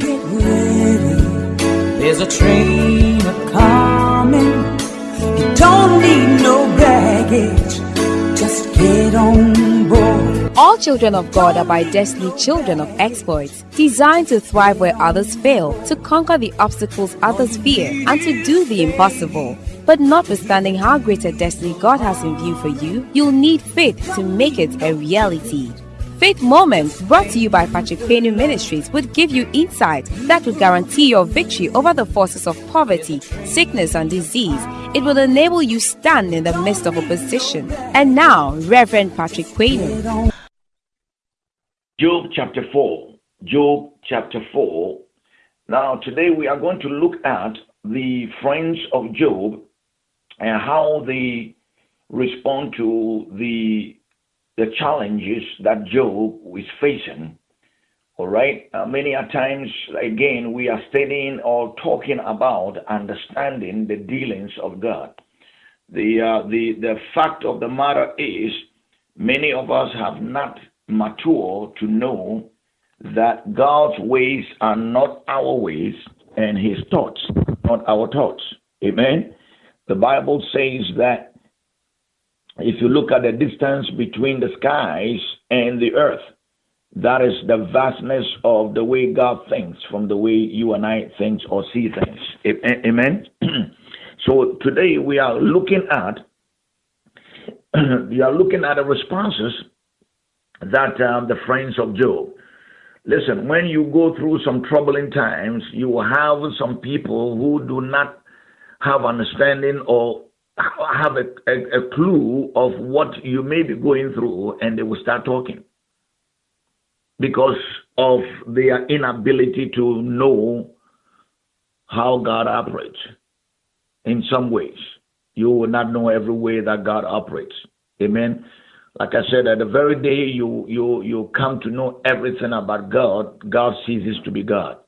get ready. There's a train a coming. You don't need no baggage. Just get on board. All children of God are by destiny children of exploits, designed to thrive where others fail, to conquer the obstacles others fear, and to do the impossible. But notwithstanding how great a destiny God has in view for you, you'll need faith to make it a reality. Faith Moments, brought to you by Patrick Payne Ministries, would give you insight that would guarantee your victory over the forces of poverty, sickness, and disease. It will enable you stand in the midst of opposition. And now, Reverend Patrick Payne. Job chapter 4. Job chapter 4. Now, today we are going to look at the friends of Job and how they respond to the the challenges that Job is facing. All right. Uh, many a times, again, we are studying or talking about understanding the dealings of God. The uh, the the fact of the matter is, many of us have not matured to know that God's ways are not our ways and His thoughts not our thoughts. Amen. The Bible says that if you look at the distance between the skies and the earth, that is the vastness of the way God thinks from the way you and I think or see things. Amen. so today we are looking at we are looking at the responses that um, the friends of Job. Listen, when you go through some troubling times, you will have some people who do not have understanding or have a, a, a clue of what you may be going through and they will start talking because of their inability to know how God operates in some ways. You will not know every way that God operates. Amen. Like I said, at the very day you you you come to know everything about God, God ceases to be God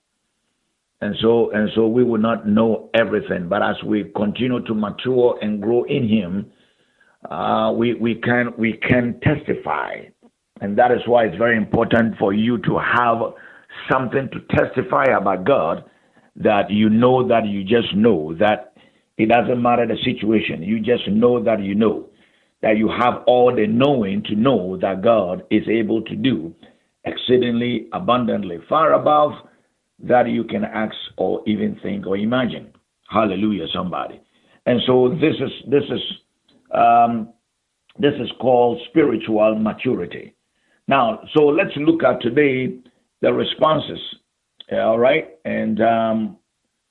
and so and so we will not know everything. But as we continue to mature and grow in him uh, we we can we can testify. And that is why it's very important for you to have something to testify about god that you know that you just know that it doesn't matter the situation. You just know that you know that you have all the knowing to know that god is able to do exceedingly abundantly far above that you can ask or even think or imagine. Hallelujah, somebody. And so this is this is um, this is called spiritual maturity. Now, so let's look at today the responses. All right, and um,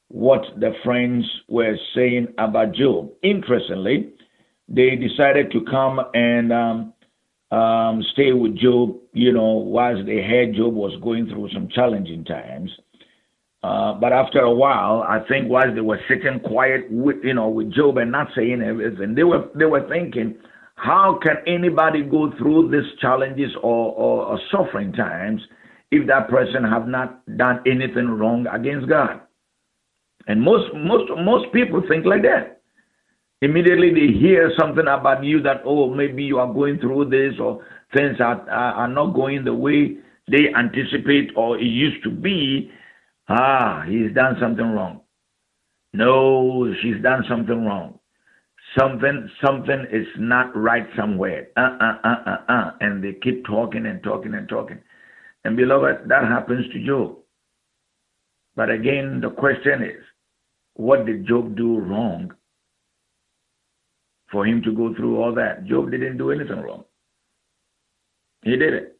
what the friends were saying about Job. Interestingly, they decided to come and um, um, stay with Job. You know, whilst they heard Job was going through some challenging times. Uh, but after a while, I think while they were sitting quiet with you know with Job and not saying everything, they were they were thinking, how can anybody go through these challenges or, or, or suffering times if that person have not done anything wrong against God? And most most most people think like that. Immediately they hear something about you that oh maybe you are going through this or things are are, are not going the way they anticipate or it used to be Ah, he's done something wrong. No, she's done something wrong. Something, something is not right somewhere. Uh, uh, uh, uh, uh. And they keep talking and talking and talking. And beloved, that happens to Job. But again, the question is, what did Job do wrong for him to go through all that? Job didn't do anything wrong. He did it.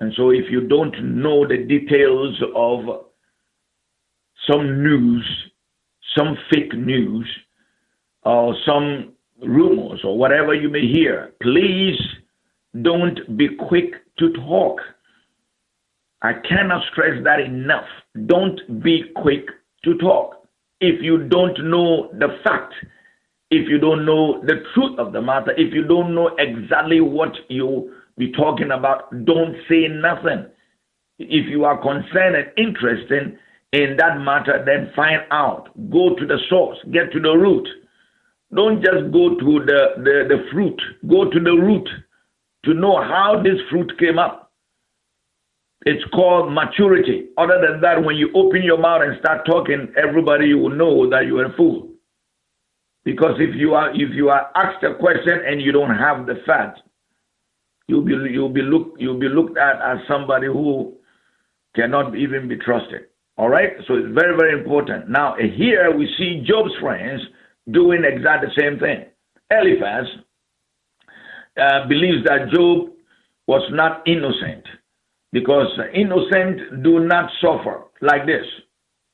And so if you don't know the details of some news, some fake news, or some rumors, or whatever you may hear, please don't be quick to talk. I cannot stress that enough. Don't be quick to talk. If you don't know the fact, if you don't know the truth of the matter, if you don't know exactly what you be talking about, don't say nothing. If you are concerned and interested in that matter, then find out. Go to the source, get to the root. Don't just go to the, the, the fruit, go to the root to know how this fruit came up. It's called maturity. Other than that, when you open your mouth and start talking, everybody will know that you are a fool. Because if you are if you are asked a question and you don't have the facts, you'll be you'll be looked you'll be looked at as somebody who cannot even be trusted. All right, so it's very very important. Now here we see Job's friends doing exactly the same thing. Eliphaz uh, believes that Job was not innocent because innocent do not suffer like this.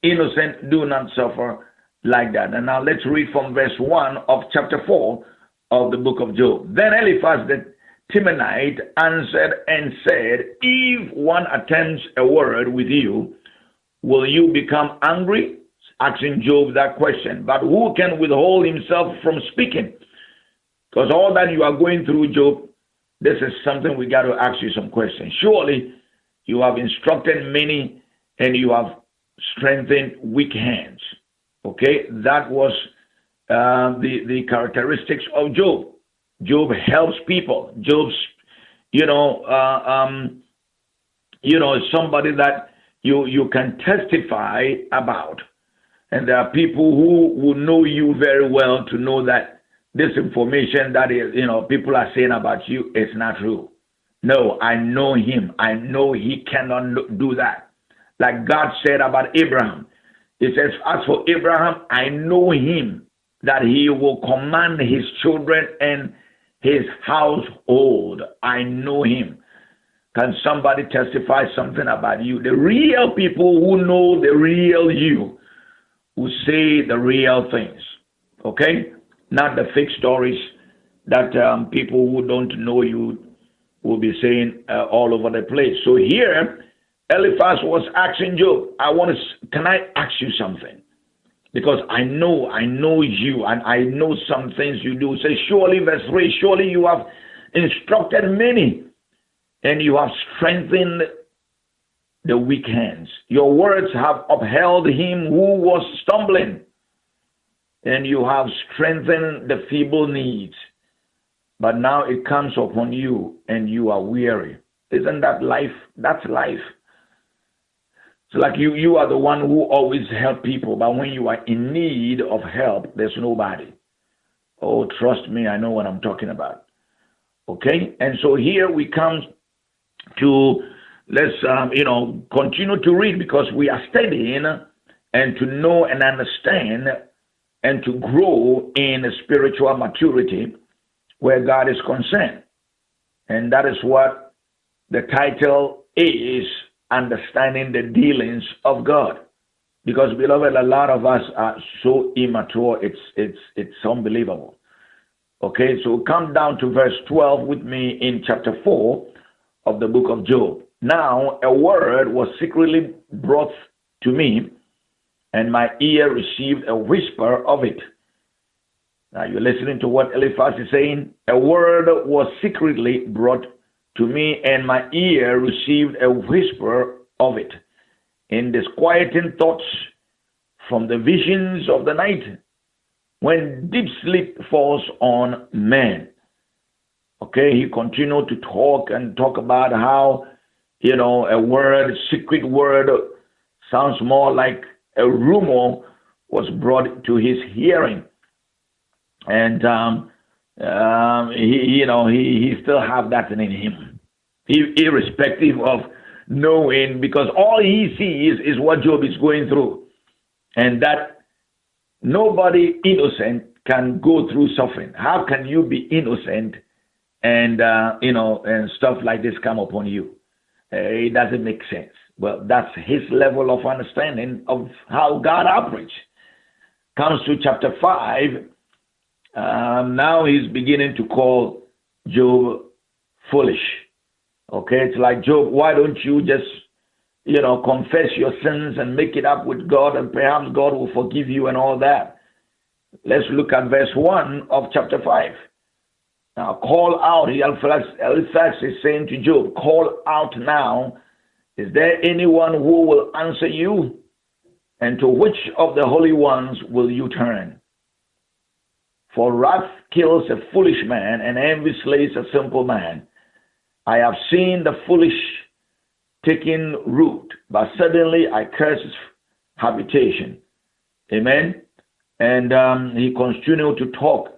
Innocent do not suffer like that. And now let's read from verse 1 of chapter 4 of the book of Job. Then Eliphaz the Temanite answered and said, If one attempts a word with you, will you become angry? Asking Job that question. But who can withhold himself from speaking? Because all that you are going through, Job, this is something we got to ask you some questions. Surely you have instructed many and you have strengthened weak hands. Okay, that was uh, the the characteristics of Job. Job helps people. Job's, you know, uh, um, you know, somebody that you you can testify about, and there are people who who know you very well to know that this information that is, you know, people are saying about you is not true. No, I know him. I know he cannot do that. Like God said about Abraham, He says, As for Abraham, I know him that he will command his children and his household. I know him. Can somebody testify something about you? The real people who know the real you, who say the real things. Okay? Not the fake stories that um, people who don't know you will be saying uh, all over the place. So here, Eliphaz was asking Job, I want to, can I ask you something? because I know, I know you, and I know some things you do. Say, surely, verse 3, surely you have instructed many, and you have strengthened the weak hands. Your words have upheld him who was stumbling, and you have strengthened the feeble knees. But now it comes upon you, and you are weary. Isn't that life? That's life. So like you, you are the one who always help people, but when you are in need of help, there's nobody. Oh, trust me, I know what I'm talking about. Okay, and so here we come to let's um, you know continue to read because we are studying and to know and understand and to grow in spiritual maturity where God is concerned, and that is what the title is understanding the dealings of God. Because beloved, a lot of us are so immature, it's it's it's unbelievable. Okay, so come down to verse 12 with me in chapter 4 of the book of Job. Now a word was secretly brought to me, and my ear received a whisper of it. Now you're listening to what Eliphaz is saying. A word was secretly brought to me, and my ear received a whisper of it in disquieting thoughts from the visions of the night when deep sleep falls on men. Okay, he continued to talk and talk about how, you know, a word, secret word, sounds more like a rumor was brought to his hearing. And um, um, he, you know, he, he still have that in him, irrespective of knowing, because all he sees is what Job is going through, and that nobody innocent can go through suffering. How can you be innocent and uh, you know and stuff like this come upon you? Uh, it doesn't make sense. Well, that's his level of understanding of how God operates. Comes to chapter five um, now he's beginning to call Job foolish. Okay, it's like Job, why don't you just, you know, confess your sins and make it up with God, and perhaps God will forgive you and all that. Let's look at verse 1 of chapter 5. Now, call out, Eliphaz is saying to Job, call out now. Is there anyone who will answer you? And to which of the holy ones will you turn? For wrath kills a foolish man, and envy slays a simple man. I have seen the foolish taking root, but suddenly I curse his habitation. Amen. And um, he continued to talk.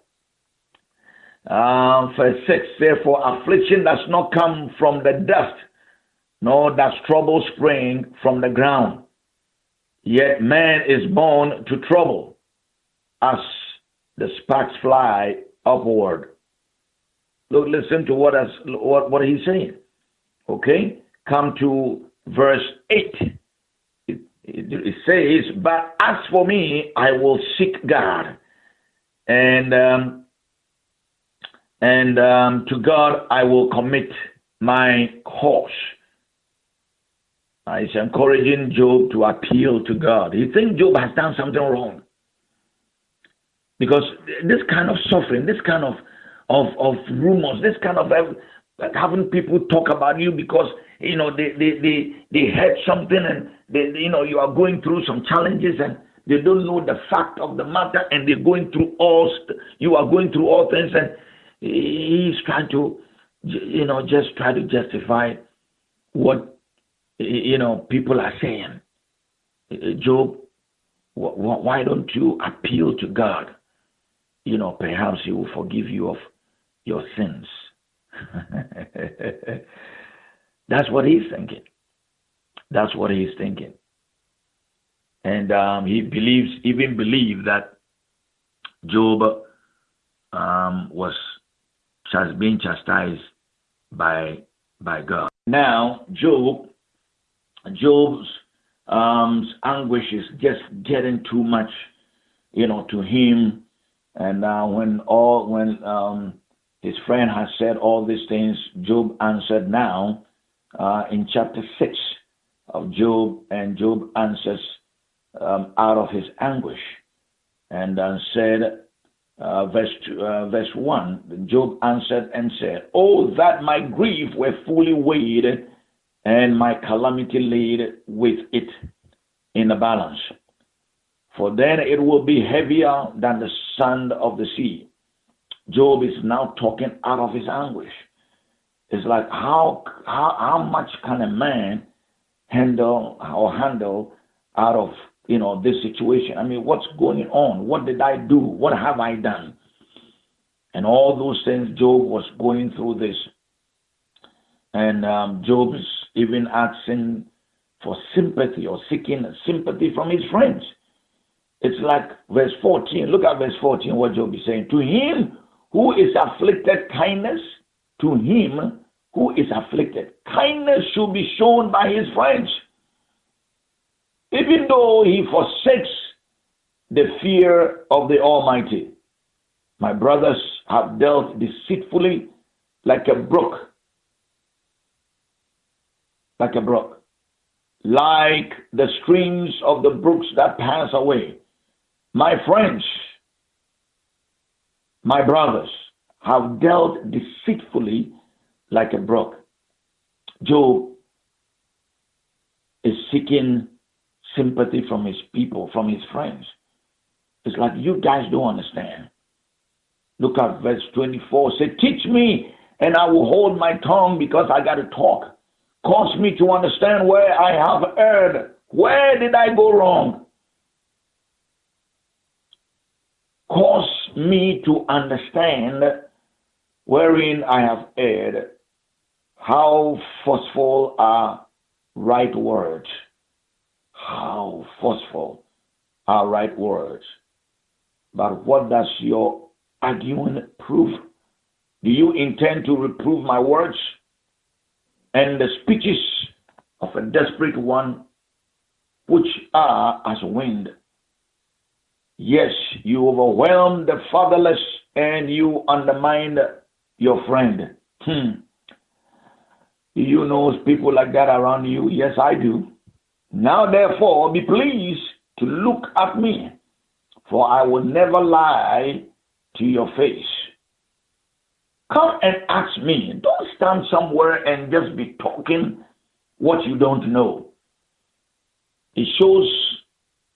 Uh, verse 6 Therefore, affliction does not come from the dust, nor does trouble spring from the ground. Yet man is born to trouble as the sparks fly upward. Look, listen to what, has, what, what he's saying. Okay? Come to verse 8. It, it, it says, But as for me, I will seek God. And um, and um, to God I will commit my cause. He's encouraging Job to appeal to God. He thinks Job has done something wrong. Because this kind of suffering, this kind of of, of rumors, this kind of having people talk about you because you know they they they, they heard something and they, you know you are going through some challenges and they don't know the fact of the matter and they're going through all you are going through all things and he's trying to you know just try to justify what you know people are saying. Job why don't you appeal to god? You know perhaps he will forgive you of your sins. That's what he's thinking. That's what he's thinking. And um, he believes even believed that job um, was has been chastised by by God. Now, Job, Job's um, anguish is just getting too much, you know, to him. And uh, when all when um, his friend has said all these things, Job answered now uh, in chapter six of Job, and Job answers um, out of his anguish, and uh, said, uh, verse, uh, verse 1, Job answered and said, Oh, that my grief were fully weighed and my calamity laid with it in the balance. For then it will be heavier than the sand of the sea. Job is now talking out of his anguish. It's like how how how much can a man handle or handle out of you know, this situation. I mean, what's going on? What did I do? What have I done? And all those things, Job was going through this. And um, Job is even asking for sympathy or seeking sympathy from his friends. It's like verse 14. Look at verse 14, what Job is saying. To him who is afflicted, kindness, to him who is afflicted, kindness should be shown by his friends. Even though he forsakes the fear of the Almighty, my brothers have dealt deceitfully like a brook. Like a brook. Like the streams of the brooks that pass away. My friends, my brothers, have dealt deceitfully like a brook. Job is seeking sympathy from his people, from his friends. It's like you guys don't understand. Look at verse 24. Say, Teach me, and I will hold my tongue because I got to talk. Cause me to understand where I have erred. Where did I go wrong? Cause me to understand wherein I have erred. How forceful are right words forceful are right words. But what does your argument prove? Do you intend to reprove my words and the speeches of a desperate one, which are as wind? Yes, you overwhelm the fatherless and you undermine your friend. Hmm. Do you know people like that around you? Yes, I do. Now therefore be pleased to look at me, for I will never lie to your face. Come and ask me. Don't stand somewhere and just be talking what you don't know. It shows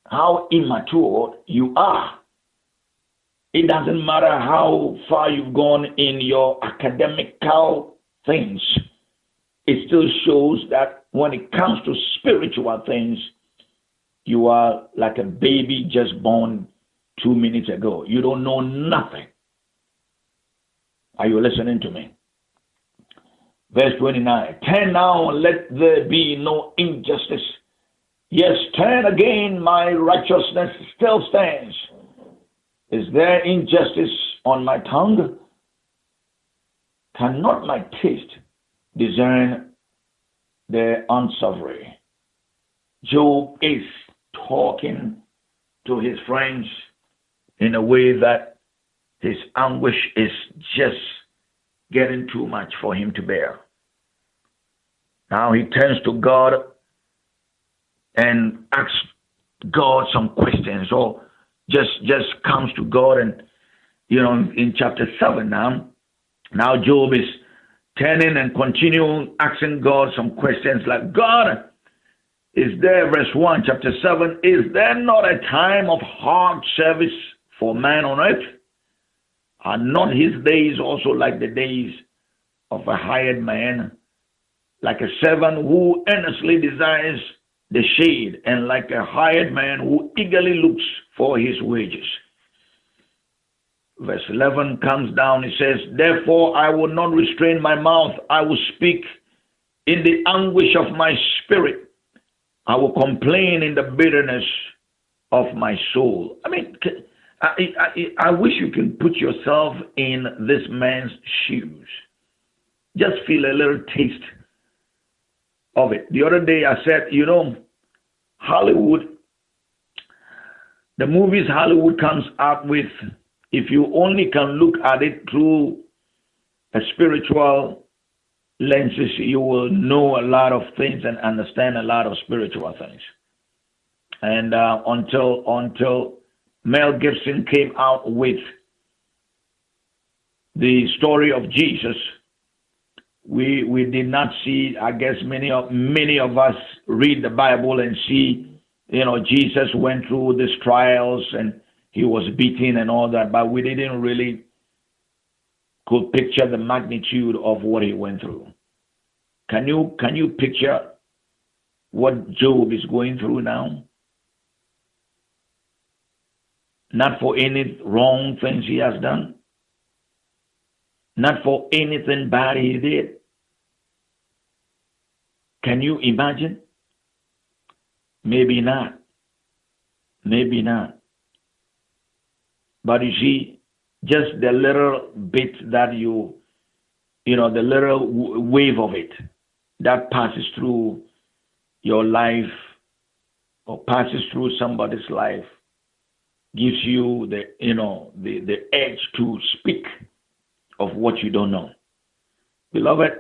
how immature you are. It doesn't matter how far you've gone in your academical things, it still shows that when it comes to spiritual things, you are like a baby just born two minutes ago. You don't know nothing. Are you listening to me? Verse 29 Turn now, let there be no injustice. Yes, turn again, my righteousness still stands. Is there injustice on my tongue? Cannot my taste discern the unsavory? Job is talking to his friends in a way that his anguish is just getting too much for him to bear. Now he turns to God and asks God some questions or just just comes to God and you know in chapter 7 now now Job is turning and continuing asking God some questions like God is there verse 1 chapter 7 is there not a time of hard service for man on earth are not his days also like the days of a hired man like a servant who earnestly desires the shade, and like a hired man who eagerly looks for his wages. Verse 11 comes down, it says, Therefore I will not restrain my mouth, I will speak in the anguish of my spirit, I will complain in the bitterness of my soul. I mean, I, I, I wish you can put yourself in this man's shoes. Just feel a little taste of it. The other day I said, you know, Hollywood, the movies Hollywood comes out with, if you only can look at it through a spiritual lenses, you will know a lot of things and understand a lot of spiritual things. And uh, until until Mel Gibson came out with the story of Jesus, we we did not see i guess many of many of us read the bible and see you know jesus went through these trials and he was beaten and all that but we didn't really could picture the magnitude of what he went through can you can you picture what job is going through now not for any wrong things he has done not for anything bad he did. Can you imagine? Maybe not. Maybe not. But you see, just the little bit that you, you know, the little wave of it that passes through your life or passes through somebody's life gives you the, you know, the, the edge to speak of what you don't know. Beloved,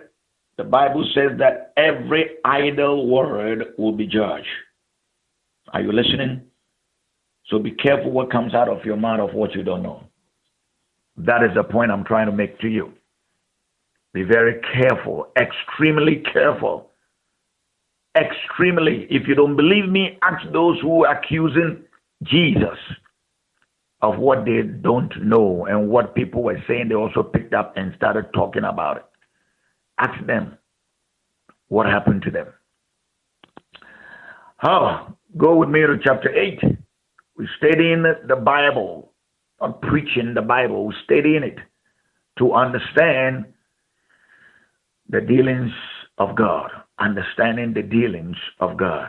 the Bible says that every idle word will be judged. Are you listening? So be careful what comes out of your mouth of what you don't know. That is the point I'm trying to make to you. Be very careful, extremely careful. Extremely. If you don't believe me, ask those who are accusing Jesus of what they don't know and what people were saying, they also picked up and started talking about it. Ask them what happened to them. Oh, go with me to chapter 8. We're studying the Bible, not preaching the Bible, we're studying it to understand the dealings of God, understanding the dealings of God.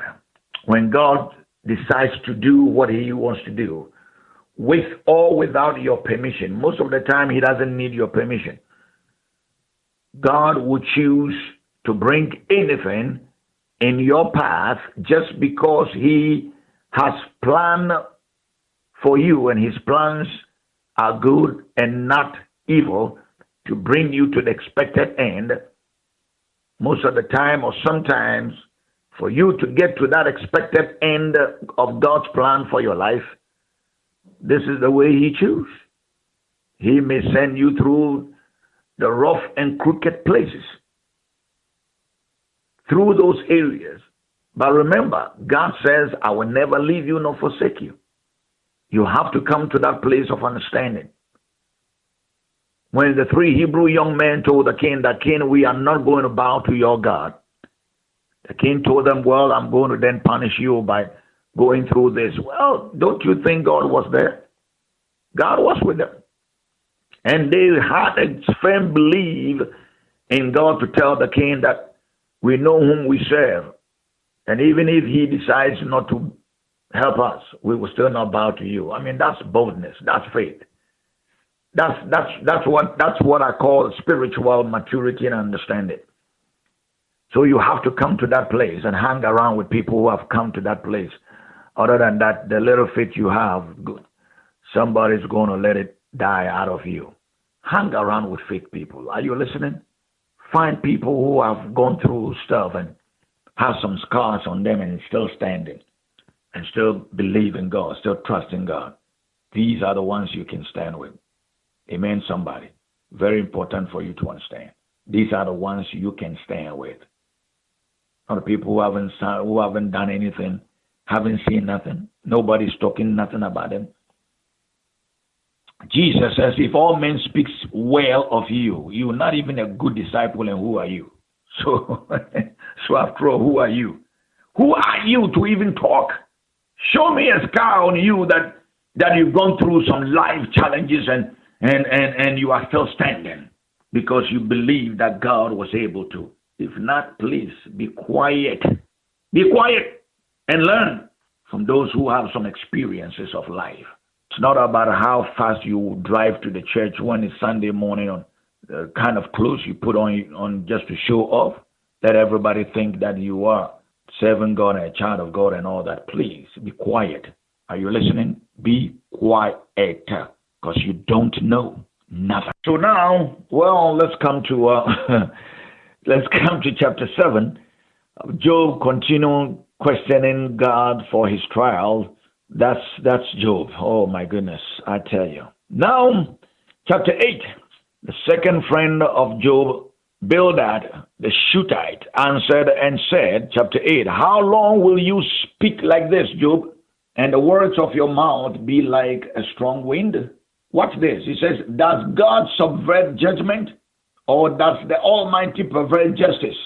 When God decides to do what he wants to do, with or without your permission. Most of the time, He doesn't need your permission. God would choose to bring anything in your path just because He has planned for you, and His plans are good and not evil to bring you to the expected end. Most of the time, or sometimes, for you to get to that expected end of God's plan for your life, this is the way He chooses. He may send you through the rough and crooked places, through those areas. But remember, God says, I will never leave you nor forsake you. You have to come to that place of understanding. When the three Hebrew young men told the king that king, we are not going to bow to your God, The king told them, Well, I'm going to then punish you by going through this. Well, don't you think God was there? God was with them. And they had a firm belief in God to tell the king that we know whom we serve. And even if he decides not to help us, we will still not bow to you. I mean, that's boldness, that's faith. That's that's that's what that's what I call spiritual maturity and understanding. So you have to come to that place and hang around with people who have come to that place. Other than that, the little faith you have, somebody's going to let it die out of you. Hang around with faith people. Are you listening? Find people who have gone through stuff and have some scars on them and still standing and still believe in God, still trust in God. These are the ones you can stand with. Amen, somebody. Very important for you to understand. These are the ones you can stand with. Not the people who haven't who haven't done anything, haven't seen nothing. Nobody's talking nothing about them. Jesus says, if all men speaks well of you, you're not even a good disciple, and who are you? So, so after all, who are you? Who are you to even talk? Show me a scar on you that that you've gone through some life challenges and and and and you are still standing because you believe that God was able to. If not, please be quiet. Be quiet and learn from those who have some experiences of life. It's not about how fast you drive to the church when it's Sunday morning on the kind of clothes you put on on just to show off. Let everybody think that you are serving God and a child of God and all that. Please be quiet. Are you listening? Be quiet because you don't know nothing. So now, well, let's come to uh, let's come to chapter seven. Job continued questioning God for his trial. That's that's Job. Oh my goodness, I tell you. Now, chapter eight. The second friend of Job, Bildad the Shuhite, answered and said, chapter 8, How long will you speak like this, Job, and the words of your mouth be like a strong wind? Watch this. He says, Does God subvert judgment or does the Almighty pervert justice?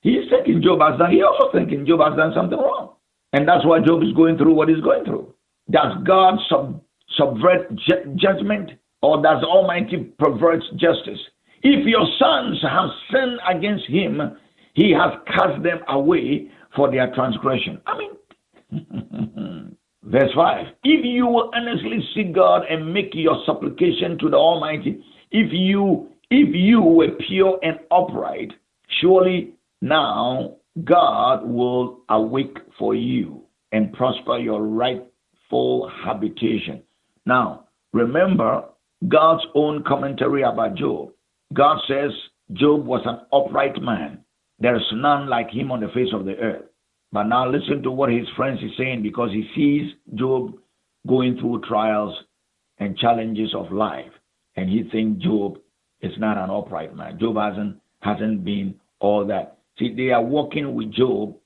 He's thinking Job has done, he also thinking Job has done something wrong. And that's why Job is going through what he's going through. Does God sub, subvert ju- judgment or does Almighty pervert justice? If your sons have sinned against him, he has cast them away for their transgression. I mean, Verse 5 If you will earnestly seek God and make your supplication to the Almighty, if you if you were pure and upright, surely now God will awake for you and prosper your rightful habitation. Now, remember God's own commentary about Job. God says Job was an upright man. There is none like him on the face of the earth. But now listen to what his friends is saying because he sees Job going through trials and challenges of life, and he thinks Job is not an upright man. Job hasn't hasn't been all that. See, they are working with Job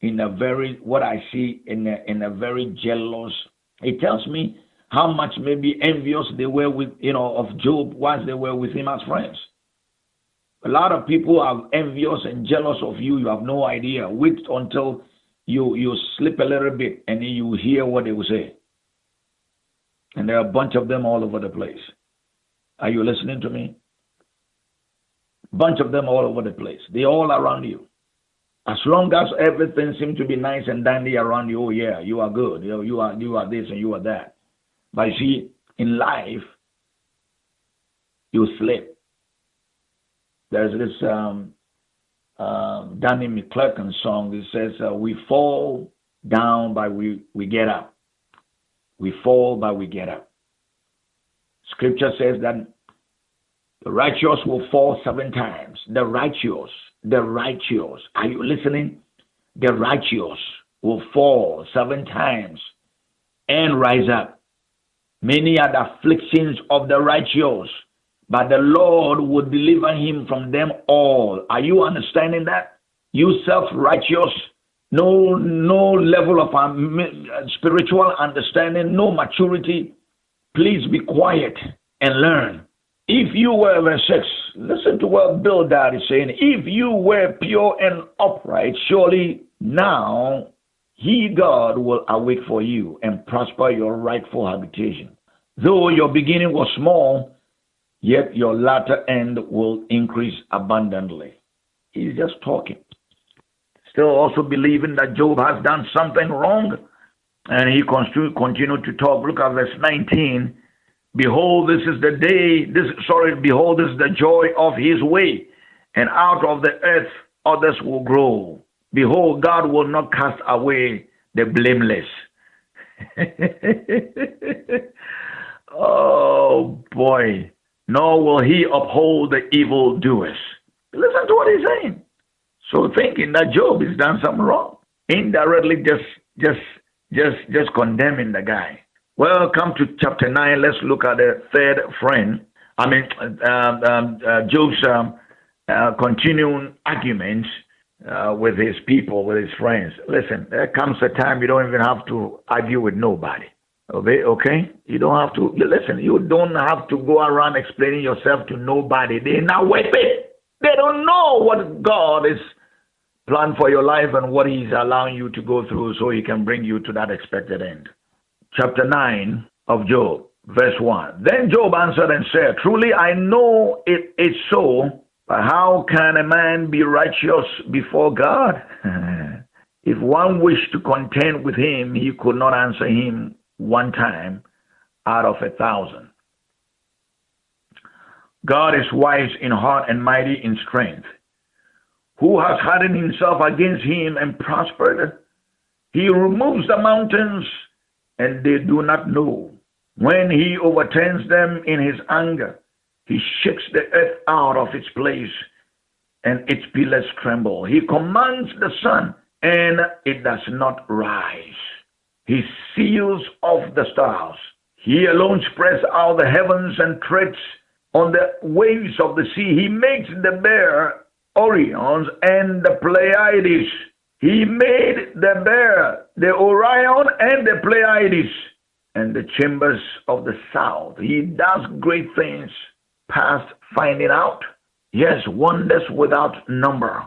in a very what I see in a, in a very jealous. It tells me how much maybe envious they were with you know of Job once they were with him as friends. A lot of people are envious and jealous of you. You have no idea. Wait until you you slip a little bit and you hear what they will say. And there are a bunch of them all over the place. Are you listening to me? Bunch of them all over the place. They all around you. As long as everything seems to be nice and dandy around you, oh yeah, you are good. You, know, you are you are this and you are that. But you see, in life, you slip. There's this um, uh, Donnie McClurkin song that says, uh, We fall down, but we, we get up. We fall, but we get up. Scripture says that the righteous will fall seven times. The righteous, the righteous. Are you listening? The righteous will fall seven times and rise up. Many are the afflictions of the righteous, but the Lord would deliver him from them all. Are you understanding that? You self-righteous, no no level of um, spiritual understanding, no maturity. Please be quiet and learn. If you were, verse 6, listen to what Bildad is saying. If you were pure and upright, surely now he, God, will awake for you and prosper your rightful habitation. Though your beginning was small, yet your latter end will increase abundantly. He's just talking. Still also believing that Job has done something wrong. And he continued to talk. Look at verse 19. Behold, this is the day, this sorry, behold, this is the joy of his way, and out of the earth others will grow. Behold, God will not cast away the blameless. oh boy, nor will he uphold the evil doers. Listen to what he's saying. So thinking that Job has done something wrong, indirectly just just just just condemning the guy. Well, come to chapter 9. Let's look at the third friend. I mean, um, um, uh, Job's um, uh, continuing arguments uh, with his people, with his friends. Listen, there comes a time you don't even have to argue with nobody. Okay, okay? You don't have to, listen, you don't have to go around explaining yourself to nobody. They're not with it. They don't know what God is planned for your life and what He's allowing you to go through so He can bring you to that expected end chapter 9 of Job, verse 1. Then Job answered and said, Truly I know it is so, but how can a man be righteous before God? if one wished to contend with him, he could not answer him one time out of a thousand. God is wise in heart and mighty in strength. Who has hardened himself against him and prospered? He removes the mountains and they do not know. When he overturns them in his anger, he shakes the earth out of its place, and its pillars tremble. He commands the sun, and it does not rise. He seals off the stars. He alone spreads out the heavens and treads on the waves of the sea. He makes the bear Orions and the Pleiades. He made the bear, the Orion, and the Pleiades, and the chambers of the south. He does great things past finding out. Yes, wonders without number.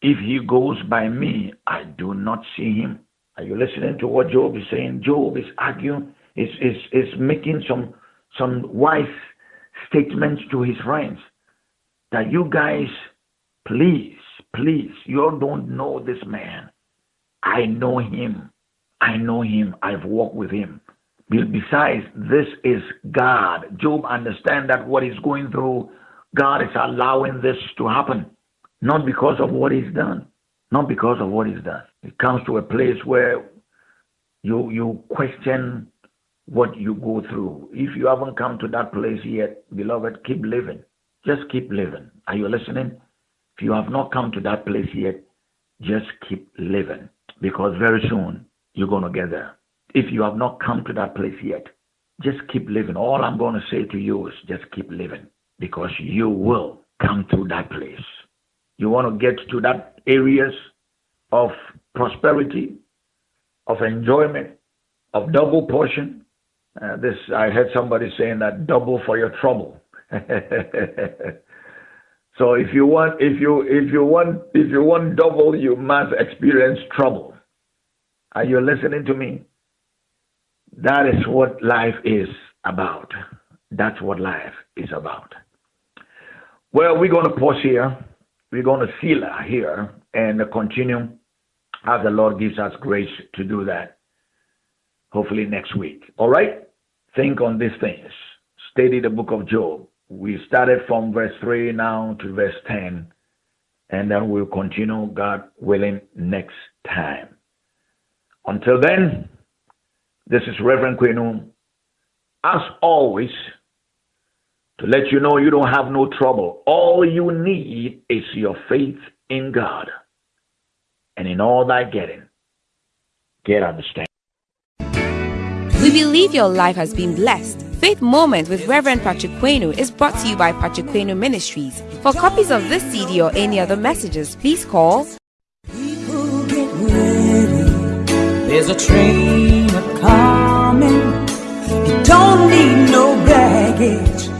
If he goes by me, I do not see him. Are you listening to what Job is saying? Job is arguing, is, is, is making some, some wise statements to his friends that you guys, please Please, you don't know this man. I know him. I know him. I've walked with him. Besides, this is God. Job understand that what he's going through, God is allowing this to happen. Not because of what he's done. Not because of what he's done. It comes to a place where you you question what you go through. If you haven't come to that place yet, beloved, keep living. Just keep living. Are you listening? If you have not come to that place yet, just keep living because very soon you're going to get there. If you have not come to that place yet, just keep living. All I'm going to say to you is just keep living because you will come to that place. You want to get to that areas of prosperity, of enjoyment, of double portion. Uh, this I heard somebody saying that double for your trouble. So if you want, if you if you want, if you want double, you must experience trouble. Are you listening to me? That is what life is about. That's what life is about. Well, we're going to pause here. We're going to seal here and continue as the Lord gives us grace to do that. Hopefully next week. All right? Think on these things. Study the book of Job we started from verse 3 now to verse 10, and then we'll continue, God willing, next time. Until then, this is Reverend Quenu. As always, to let you know you don't have no trouble. All you need is your faith in God. And in all that getting, get understanding. We believe your life has been blessed Faith Moment with Reverend Patrick Quenu is brought to you by Patrick Quenu Ministries. For copies of this CD or any other messages, please call. People get ready. There's a train coming. You don't need no baggage